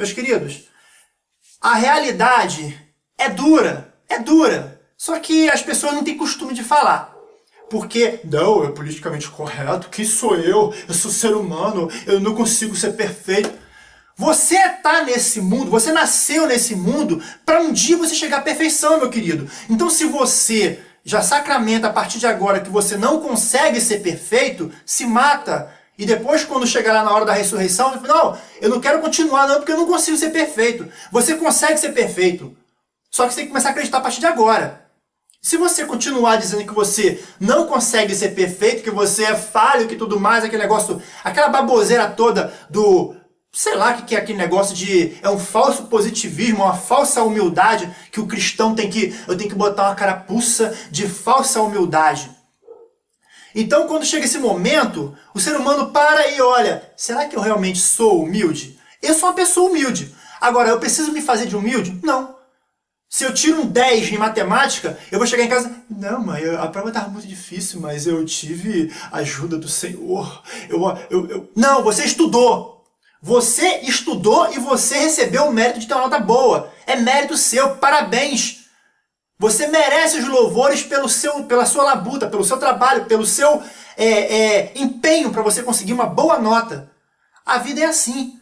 Meus queridos, a realidade é dura, é dura. Só que as pessoas não têm costume de falar. Porque, não, é politicamente correto, quem sou eu? Eu sou ser humano, eu não consigo ser perfeito. Você está nesse mundo, você nasceu nesse mundo para um dia você chegar à perfeição, meu querido. Então se você já sacramenta a partir de agora que você não consegue ser perfeito, se mata. E depois, quando chegar lá na hora da ressurreição, não, eu não quero continuar não, porque eu não consigo ser perfeito. Você consegue ser perfeito. Só que você tem que começar a acreditar a partir de agora. Se você continuar dizendo que você não consegue ser perfeito, que você é falho, que tudo mais, aquele negócio, aquela baboseira toda do sei lá o que é aquele negócio de... É um falso positivismo, uma falsa humildade que o cristão tem que... Eu tenho que botar uma carapuça de falsa humildade. Então, quando chega esse momento, o ser humano para e olha, será que eu realmente sou humilde? Eu sou uma pessoa humilde. Agora, eu preciso me fazer de humilde? Não. Se eu tiro um 10 em matemática, eu vou chegar em casa... Não, mãe, a prova estava muito difícil, mas eu tive ajuda do Senhor. Eu, eu, eu... Não, você estudou. Você estudou e você recebeu o mérito de ter uma nota boa. É mérito seu, parabéns. Você merece os louvores pelo seu, pela sua labuta, pelo seu trabalho, pelo seu é, é, empenho para você conseguir uma boa nota. A vida é assim.